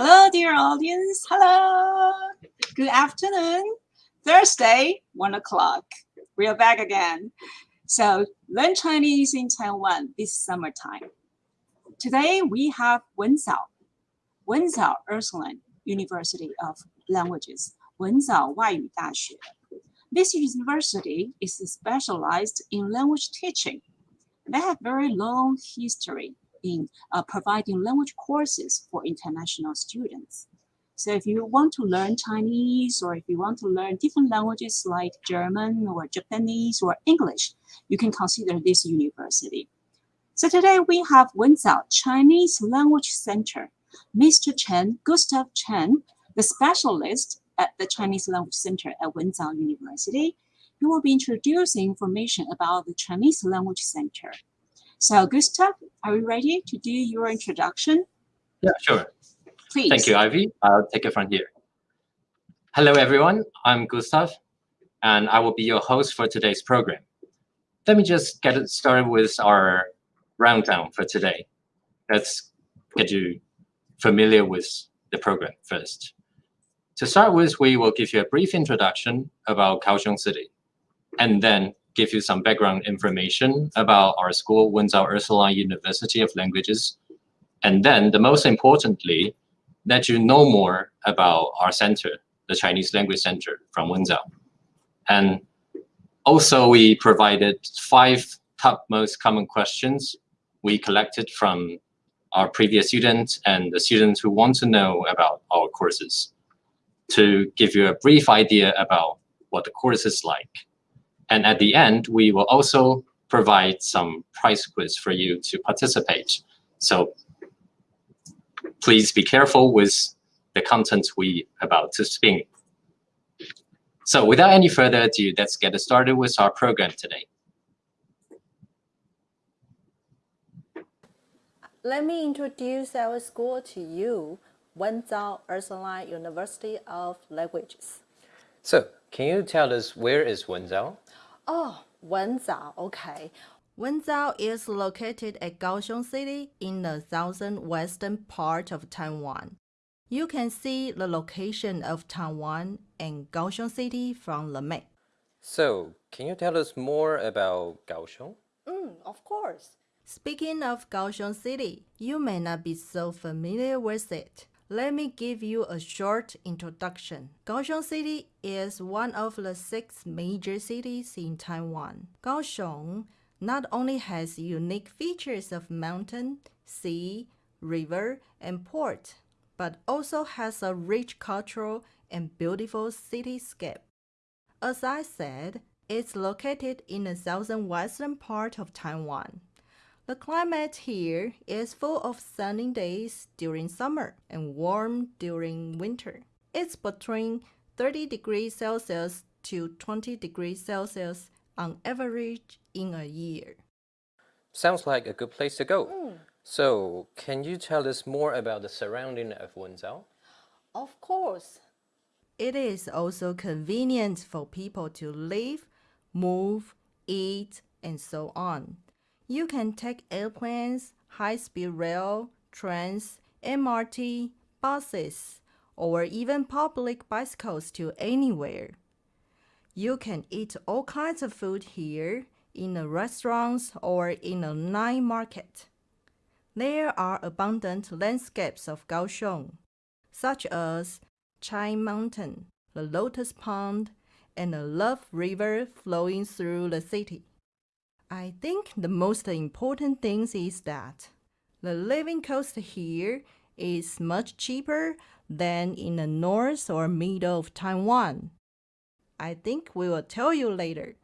Hello, dear audience. Hello. Good afternoon. Thursday, one o'clock. We are back again. So learn Chinese in Taiwan this summertime. Today we have Wenzao, Wenzao, Ursuline University of Languages, Wen Zhao 外语大学. This university is specialized in language teaching. They have very long history in uh, providing language courses for international students. So if you want to learn Chinese or if you want to learn different languages like German or Japanese or English, you can consider this university. So today we have Wenzao Chinese Language Center. Mr. Chen, Gustav Chen, the specialist at the Chinese Language Center at Wenzao University, he will be introducing information about the Chinese Language Center. So Gustav, are we ready to do your introduction? Yeah, sure. Please. Thank you, Ivy. I'll take it from here. Hello, everyone. I'm Gustav, and I will be your host for today's program. Let me just get started with our rundown for today. Let's get you familiar with the program first. To start with, we will give you a brief introduction about Kaohsiung City, and then give you some background information about our school, Wenzao Ursuline University of Languages. And then, the most importantly, let you know more about our center, the Chinese Language Center from Wenzao. And also, we provided five top most common questions we collected from our previous students and the students who want to know about our courses to give you a brief idea about what the course is like. And at the end, we will also provide some prize quiz for you to participate. So please be careful with the content we about to speak. So without any further ado, let's get started with our program today. Let me introduce our school to you, Wenzao Ursuline University of Languages. So, can you tell us where is Wenzao? Oh, Wenzao, okay. Wenzao is located at Kaohsiung City in the southwestern part of Taiwan. You can see the location of Taiwan and Kaohsiung City from the map. So, can you tell us more about Kaohsiung? Mm, of course. Speaking of Kaohsiung City, you may not be so familiar with it. Let me give you a short introduction. Kaohsiung City is one of the six major cities in Taiwan. Kaohsiung not only has unique features of mountain, sea, river, and port, but also has a rich cultural and beautiful cityscape. As I said, it's located in the southwestern part of Taiwan. The climate here is full of sunny days during summer and warm during winter. It's between 30 degrees Celsius to 20 degrees Celsius on average in a year. Sounds like a good place to go. Mm. So, can you tell us more about the surrounding of Wenzao? Of course. It is also convenient for people to live, move, eat, and so on. You can take airplanes, high-speed rail, trains, MRT, buses, or even public bicycles to anywhere. You can eat all kinds of food here in the restaurants or in a night market. There are abundant landscapes of Kaohsiung, such as Chai Mountain, the Lotus Pond, and the Love River flowing through the city. I think the most important thing is that the living cost here is much cheaper than in the north or middle of Taiwan. I think we will tell you later.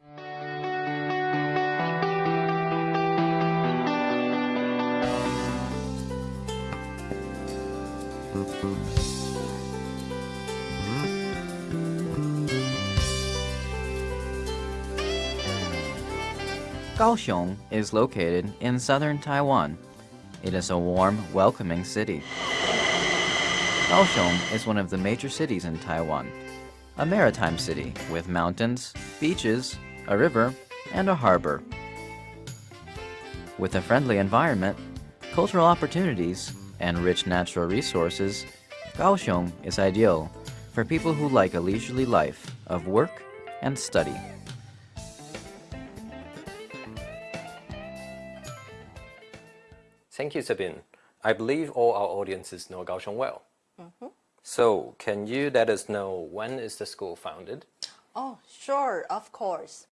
Kaohsiung is located in southern Taiwan. It is a warm, welcoming city. Kaohsiung is one of the major cities in Taiwan, a maritime city with mountains, beaches, a river, and a harbor. With a friendly environment, cultural opportunities, and rich natural resources, Kaohsiung is ideal for people who like a leisurely life of work and study. Thank you, Sabine. I believe all our audiences know Kaohsiung well. Mm-hmm. So, can you let us know when is the school founded? Oh, sure, of course.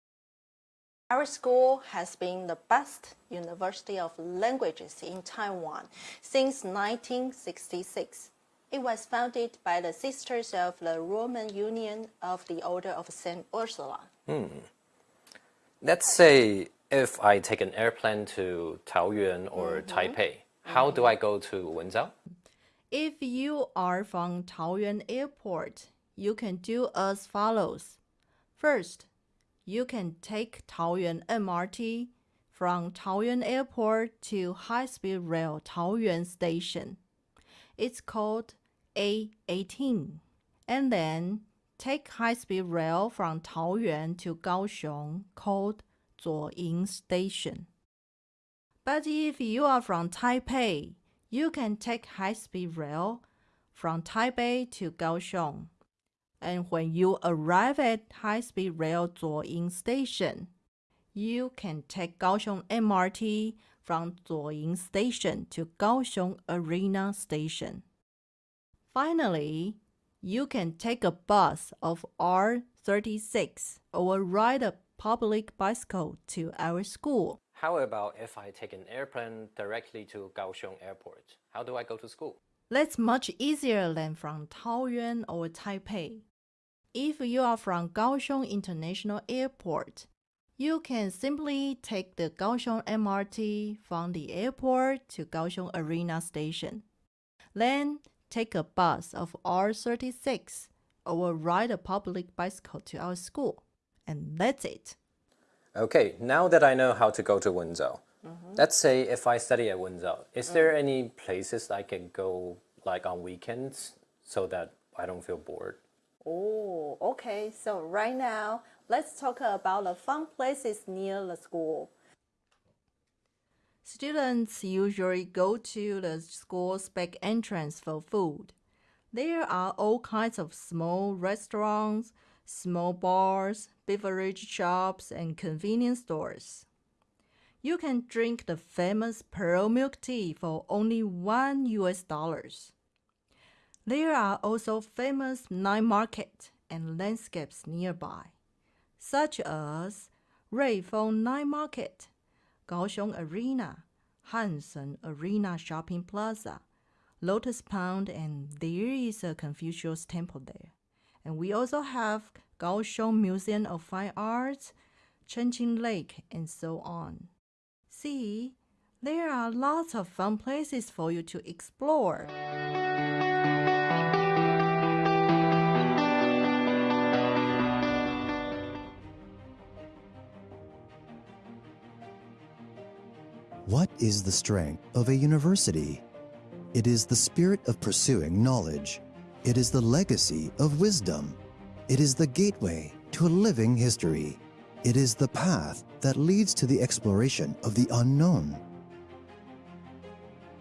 Our school has been the best university of languages in Taiwan since 1966. It was founded by the Sisters of the Roman Union of the Order of St. Ursula. Hmm. Let's say if I take an airplane to Taoyuan or mm-hmm. Taipei, how do I go to Wenzao? If you are from Taoyuan Airport, you can do as follows. First, you can take Taoyuan MRT from Taoyuan Airport to High Speed Rail Taoyuan Station. It's called A18. And then take high speed rail from Taoyuan to Kaohsiung called Zuoying Station. But if you are from Taipei, you can take high speed rail from Taipei to Kaohsiung. And when you arrive at high speed rail Zuoying Station, you can take Kaohsiung MRT from Zuoying Station to Kaohsiung Arena Station. Finally, you can take a bus of R36 or ride a public bicycle to our school. How about if I take an airplane directly to Kaohsiung Airport? How do I go to school? That's much easier than from Taoyuan or Taipei. If you are from Kaohsiung International Airport, you can simply take the Kaohsiung MRT from the airport to Kaohsiung Arena Station. Then take a bus of R36 or ride a public bicycle to our school. And that's it. Okay, now that I know how to go to Wenzao, let's say if I study at Wenzao, is mm-hmm. there any places I can go like on weekends so that I don't feel bored? Oh, okay. So right now, let's talk about the fun places near the school. Students usually go to the school's back entrance for food. There are all kinds of small restaurants, small bars, beverage shops, and convenience stores. You can drink the famous pearl milk tea for only one US dollars. There are also famous night market and landscapes nearby, such as Ruifeng Night Market, Kaohsiung Arena, Hanshin Arena Shopping Plaza, Lotus Pond, and there is a Confucius temple there. And we also have Kaohsiung Museum of Fine Arts, Chenqing Lake, and so on. See, there are lots of fun places for you to explore. What is the strength of a university? It is the spirit of pursuing knowledge. It is the legacy of wisdom. It is the gateway to a living history. It is the path that leads to the exploration of the unknown.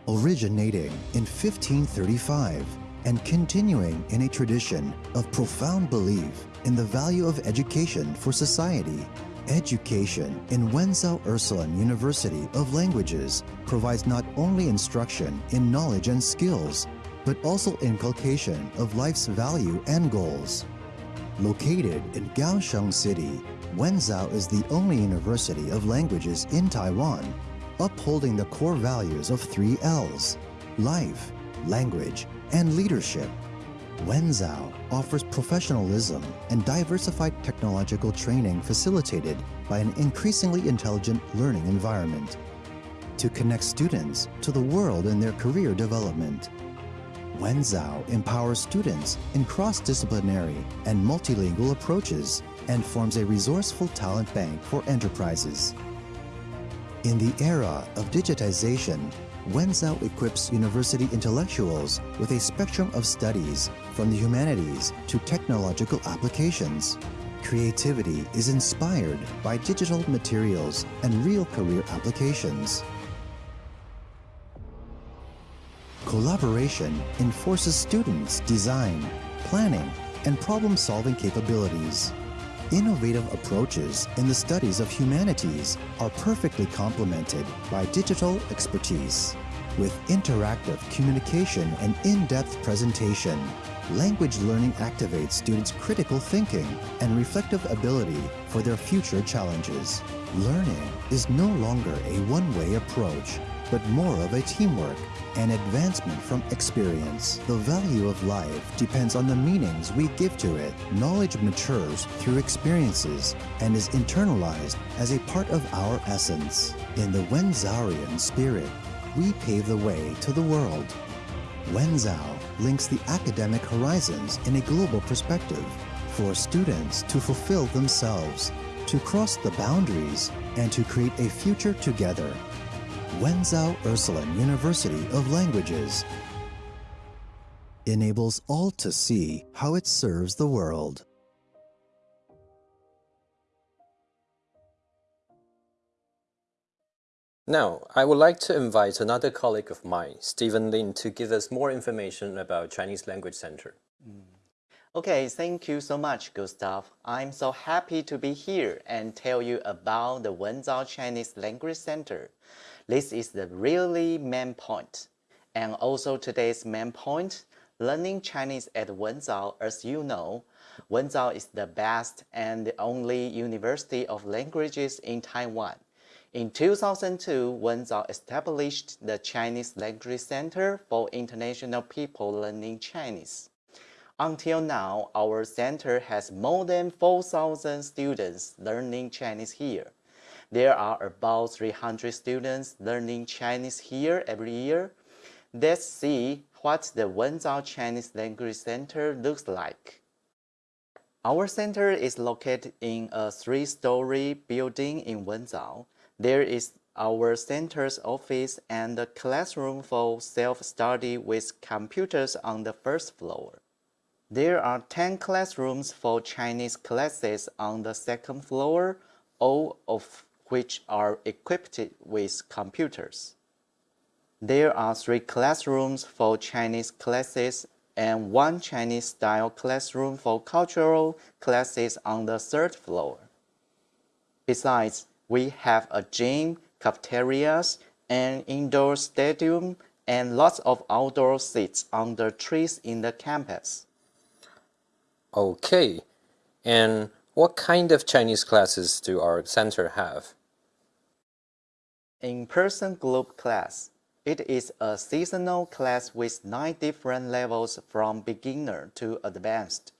Originating in 1535 and continuing in a tradition of profound belief in the value of education for society, Education in Wenzao Ursuline University of Languages provides not only instruction in knowledge and skills, but also inculcation of life's value and goals. Located in Kaohsiung City, Wenzao is the only university of languages in Taiwan, upholding the core values of three L's life, language, and leadership. Wenzao offers professionalism and diversified technological training facilitated by an increasingly intelligent learning environment to connect students to the world in their career development. Wenzao empowers students in cross-disciplinary and multilingual approaches and forms a resourceful talent bank for enterprises. In the era of digitization, Wenzao equips university intellectuals with a spectrum of studies from the humanities to technological applications. Creativity is inspired by digital materials and real career applications. Collaboration enforces students' design, planning, and problem-solving capabilities. Innovative approaches in the studies of humanities are perfectly complemented by digital expertise. With interactive communication and in-depth presentation, language learning activates students' critical thinking and reflective ability for their future challenges. Learning is no longer a one-way approach, but more of a teamwork and advancement from experience. The value of life depends on the meanings we give to it. Knowledge matures through experiences and is internalized as a part of our essence. In the Wenzaurian spirit, we pave the way to the world. Wenzao links the academic horizons in a global perspective for students to fulfill themselves, to cross the boundaries, and to create a future together. Wenzao Ursuline University of Languages enables all to see how it serves the world. Now, I would like to invite another colleague of mine, Stephen Lin, to give us more information about Chinese Language Center. Okay, thank you so much, Gustav. I'm so happy to be here and tell you about the Wenzao Chinese Language Center. This is the really main point. And also today's main point, learning Chinese at Wenzao, as you know, Wenzao is the best and the only university of languages in Taiwan. In 2002, Wenzao established the Chinese Language Center for International People Learning Chinese. Until now, our center has more than 4,000 students learning Chinese here. There are about 300 students learning Chinese here every year. Let's see what the Wenzao Chinese Language Center looks like. Our center is located in a three-story building in Wenzao. There is our center's office and a classroom for self-study with computers on the first floor. There are 10 classrooms for Chinese classes on the second floor, all of which are equipped with computers. There are three classrooms for Chinese classes and one Chinese-style classroom for cultural classes on the third floor. Besides, we have a gym, cafeterias, an indoor stadium, and lots of outdoor seats under trees in the campus. Okay, and what kind of Chinese classes do our center have? In-person group class. It is a seasonal class with nine different levels from beginner to advanced,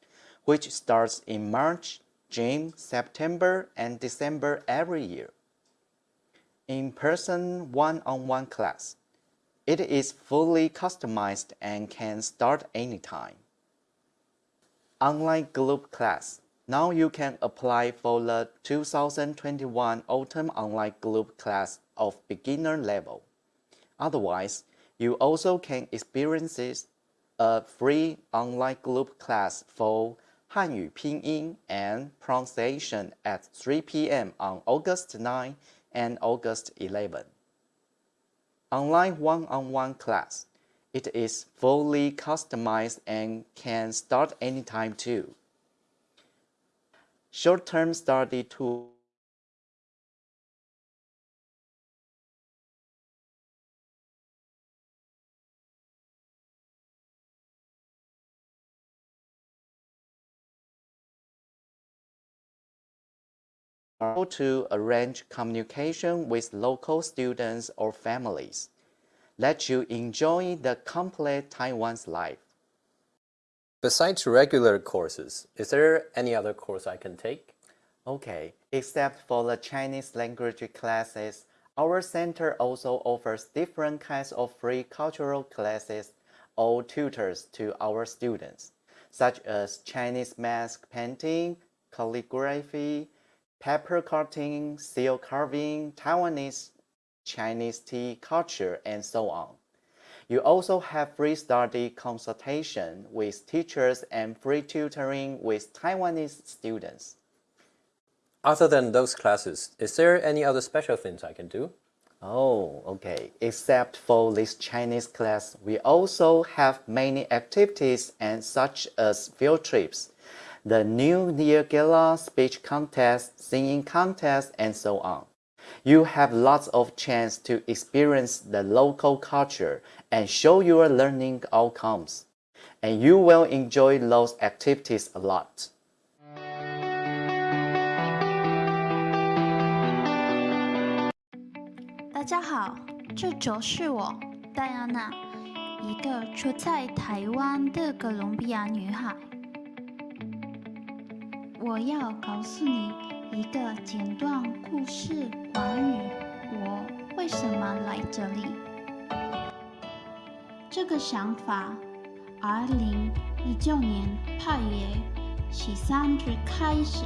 which starts in March, June, September, and December every year. In-person one-on-one class. It is fully customized and can start anytime. Online group class. Now you can apply for the 2021 Autumn Online Group class of beginner level. Otherwise, you also can experience a free online group class for Hanyu Pinyin and pronunciation at 3 p.m. on August 9 and August 11. Online one-on-one -on -one class. It is fully customized and can start anytime too. Short-term study tool how to arrange communication with local students or families. Let you enjoy the complete Taiwan's life. Besides regular courses, is there any other course I can take? Okay, except for the Chinese language classes, our center also offers different kinds of free cultural classes or tutors to our students, such as Chinese mask painting, calligraphy, paper cutting, seal carving, Taiwanese, Chinese tea culture, and so on. You also have free study consultation with teachers and free tutoring with Taiwanese students. Other than those classes, is there any other special things I can do? Oh, okay. Except for this Chinese class, we also have many activities and such as field trips, the New Year Gala, speech contest, singing contest, and so on. You have lots of chance to experience the local culture and show your learning outcomes. And you will enjoy those activities a lot. 大家好，这就是我戴安娜，一个出在台湾的哥伦比亚女孩。 我要告诉你一个简短故事，关于我为什么来这里。这个想法，二零一九年八月十三日开始，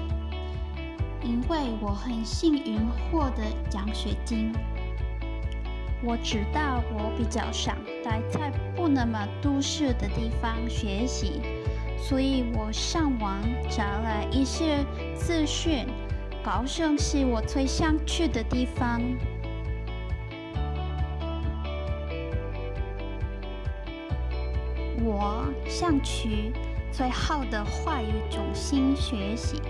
因为我很幸运获得奖学金。我知道我比较想待在不那么都市的地方学习，所以我上网找了一些资讯。高雄是我最想去的地方。我想去最好的华语中心学习，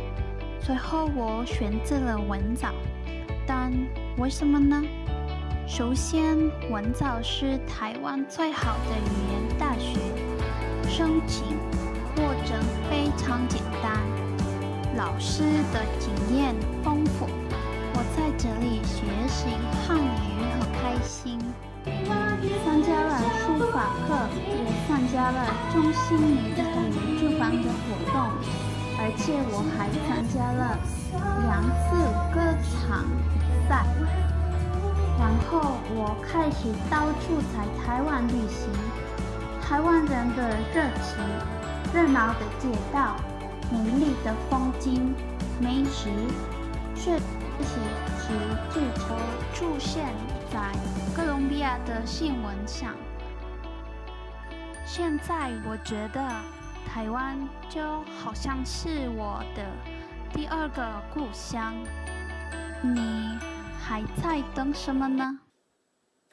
最后我选择了文藻。但为什么呢？首先，文藻是台湾最好的语言大学，申请非常简单，老师的经验丰富，我在这里学习汉语很开心。参加了书法课，也参加了中心女语主办的活动，而且我还参加了两次歌唱比赛。然后我开始到处在台湾旅行，台湾人的热情、热闹的街道、美丽的风景、美食，这些是至少出现在哥伦比亚的新闻上。现在我觉得台湾就好像是我的第二个故乡。你？还在等什么呢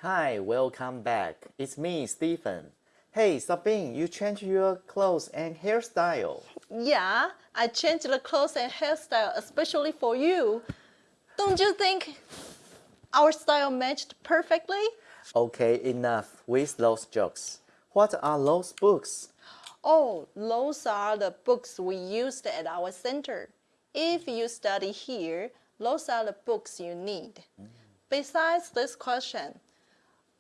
？Hi, welcome back. It's me, Stephen. Hey, Sabine, you changed your clothes and hairstyle. Yeah, I changed the clothes and hairstyle especially for you. Don't you think our style matched perfectly? Okay, enough with those jokes. What are those books? Oh, those are the books we used at our center. If you study here, those are the books you need. Mm. Besides this question,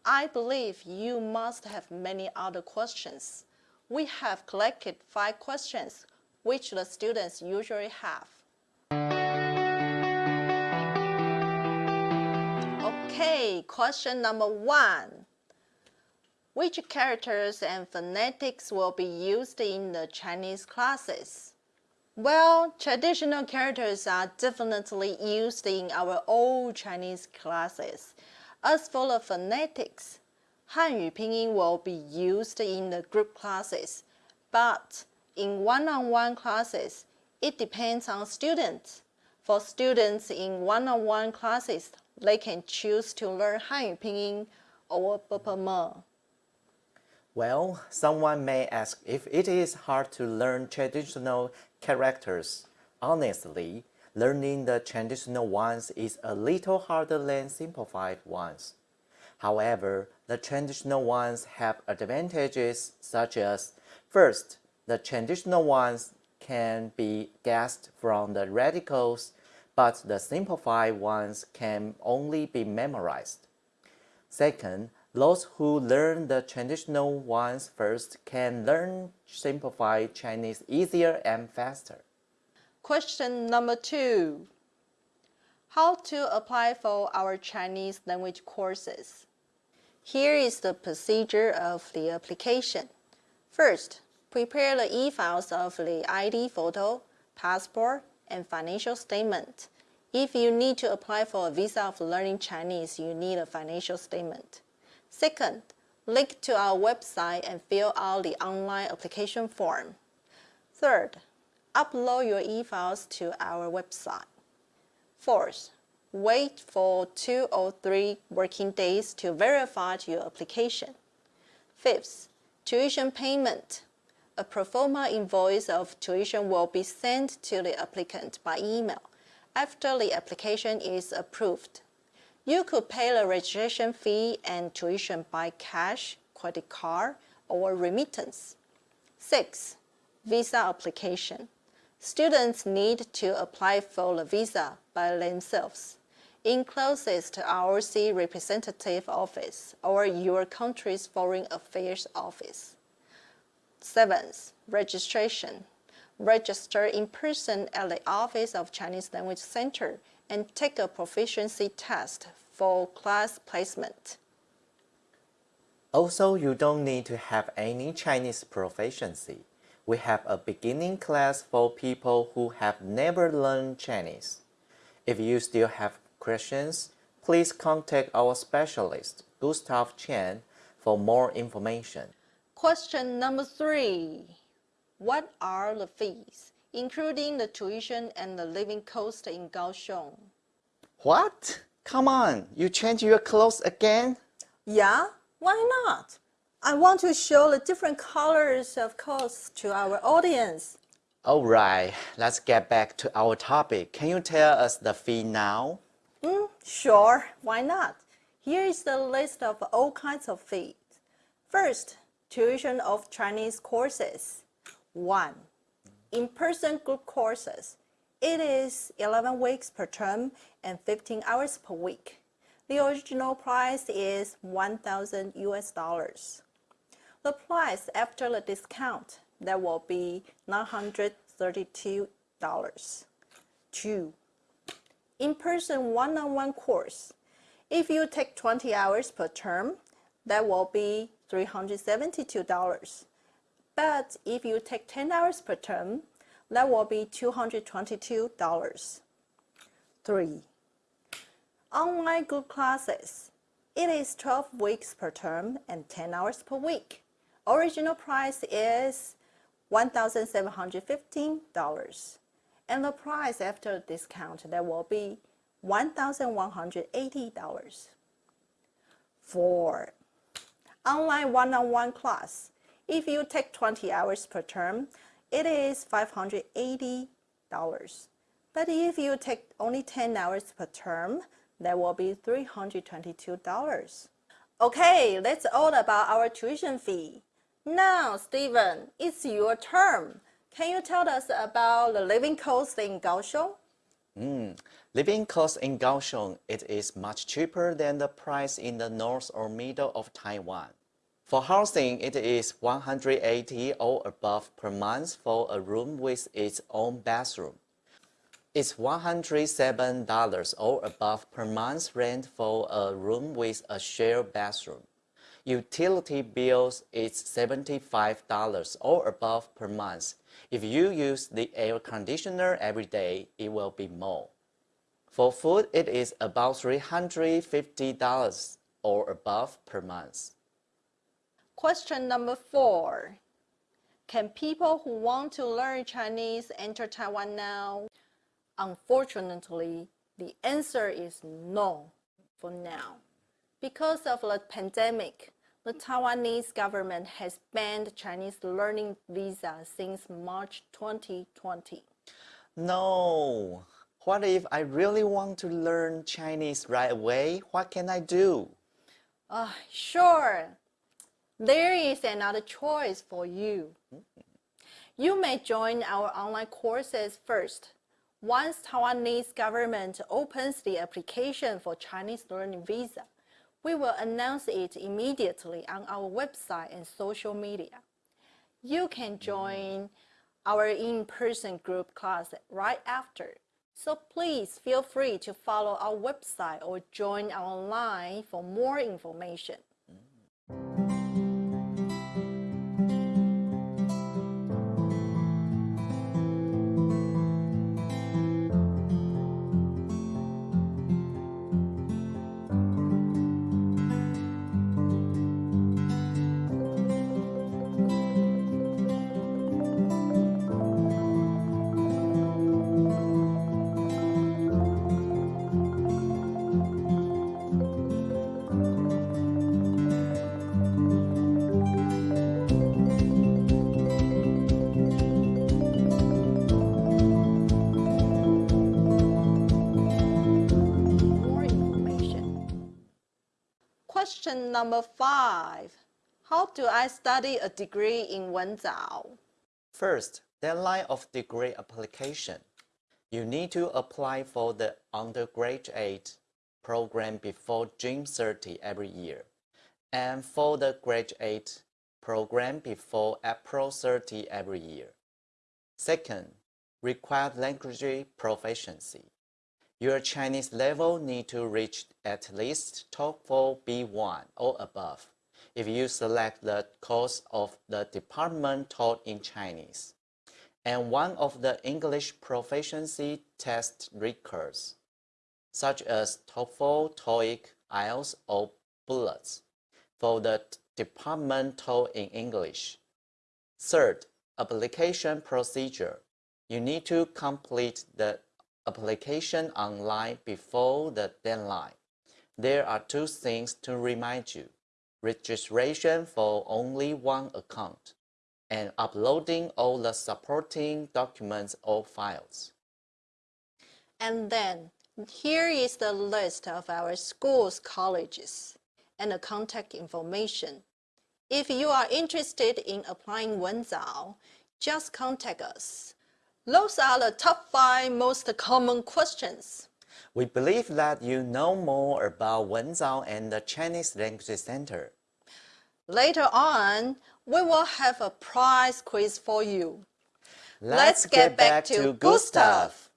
I believe you must have many other questions. We have collected five questions which the students usually have. Okay, question number one. Which characters and phonetics will be used in the Chinese classes? Well, traditional characters are definitely used in our old Chinese classes. As for the phonetics, Hanyu Pinyin will be used in the group classes, but in one-on-one -on -one classes, it depends on students. For students in one-on-one -on -one classes, they can choose to learn Hanyu Pinyin or Bopama. Well, someone may ask if it is hard to learn traditional characters. Honestly, learning the traditional ones is a little harder than simplified ones. However, the traditional ones have advantages such as First, the traditional ones can be guessed from the radicals, but the simplified ones can only be memorized. Second, those who learn the traditional ones first can learn simplified Chinese easier and faster. Question number two. How to apply for our Chinese language courses? Here is the procedure of the application. First, prepare the e-files of the ID photo, passport, and financial statement. If you need to apply for a visa of learning Chinese, you need a financial statement. Second, link to our website and fill out the online application form. Third, upload your e-files to our website. Fourth, Wait for two or three working days to verify your application. Fifth, tuition payment. A pro forma invoice of tuition will be sent to the applicant by email after the application is approved. You could pay the registration fee and tuition by cash, credit card, or remittance. 6. Visa application. Students need to apply for the visa by themselves in closest ROC representative office or your country's foreign affairs office. Seventh, registration. Register in person at the Office of Chinese Language Center and take a proficiency test for class placement. Also, you don't need to have any Chinese proficiency. We have a beginning class for people who have never learned Chinese. If you still have questions, please contact our specialist, Gustav Chen, for more information. Question number three. What are the fees, including the tuition and the living cost in Kaohsiung? What? Come on, you change your clothes again? Yeah, why not? I want to show the different colors of coats to our audience. Alright, let's get back to our topic. Can you tell us the fee now? Mm, sure, why not? Here is the list of all kinds of fees. First, tuition of Chinese courses. 1. In-person group courses. It is 11 weeks per term and 15 hours per week. The original price is 1,000 US dollars. The price after the discount, that will be $932. 2. In-person one-on-one course. If you take 20 hours per term, that will be $372. But if you take 10 hours per term, that will be $222. 3. Online group classes. It is 12 weeks per term and 10 hours per week. Original price is $1,715 and the price after discount that will be $1,180. 4. Online one-on-one -on -one class. If you take 20 hours per term, it is $580. But if you take only 10 hours per term, that will be $322. Okay, that's all about our tuition fee. Now, Stephen, it's your turn. Can you tell us about the living cost in Kaohsiung? Mm, living cost in Kaohsiung, it is much cheaper than the price in the north or middle of Taiwan. For housing, it is 180 or above per month for a room with its own bathroom. It's $107 or above per month rent for a room with a shared bathroom. Utility bills is $75 or above per month. If you use the air conditioner every day, it will be more. For food, it is about $350 or above per month. Question number four. Can people who want to learn Chinese enter Taiwan now? Unfortunately, the answer is no for now. Because of the pandemic, the Taiwanese government has banned Chinese learning visa since March 2020. No. What if I really want to learn Chinese right away? What can I do? Uh, sure. There is another choice for you. You may join our online courses first. Once Taiwanese government opens the application for Chinese learning visa, we will announce it immediately on our website and social media. You can join our in-person group class right after. So please feel free to follow our website or join online for more information. Question number five. How do I study a degree in Wenzao? First, deadline of degree application. You need to apply for the undergraduate program before June 30 every year, and for the graduate program before April 30 every year. Second, required language proficiency. Your Chinese level need to reach at least TOCFL B1 or above if you select the course of the department taught in Chinese and one of the English proficiency test records, such as TOEFL, TOEIC, IELTS, or BLETS, for the department taught in English. Third, application procedure. You need to complete the application online before the deadline. There are two things to remind you. Registration for only one account and uploading all the supporting documents or files. And then here is the list of our schools, colleges, and the contact information. If you are interested in applying Wenzao, just contact us. Those are the top five most common questions. We believe that you know more about Wenzao and the Chinese Language Center. Later on, we will have a prize quiz for you. Let's, get, back, to Gustav.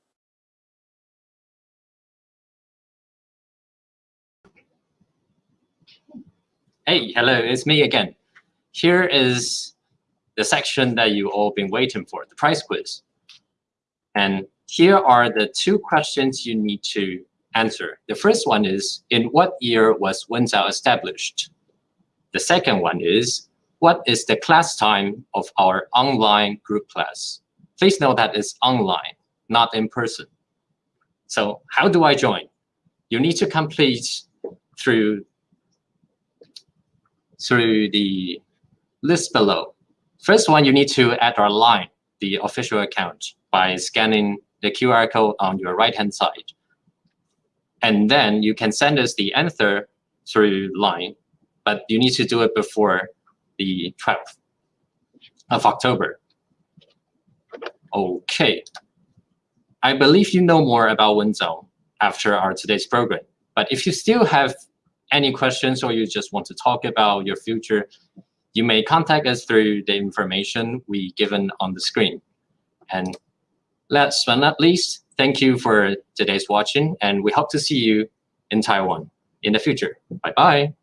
Hey, hello, it's me again. Here is the section that you all been waiting for, the prize quiz. And here are the two questions you need to answer. The first one is, in what year was Wenzao established? The second one is, what is the class time of our online group class? Please note that it's online, not in person. So how do I join? You need to complete through, through the list below. First one, you need to add our line, the official account, by scanning the QR code on your right-hand side. And then you can send us the answer through line, but you need to do it before the 12th of October. Okay. I believe you know more about Wenzao after our today's program. But if you still have any questions or you just want to talk about your future, you may contact us through the information we given on the screen. And last but not least, thank you for today's watching, and we hope to see you in Taiwan in the future. Bye-bye.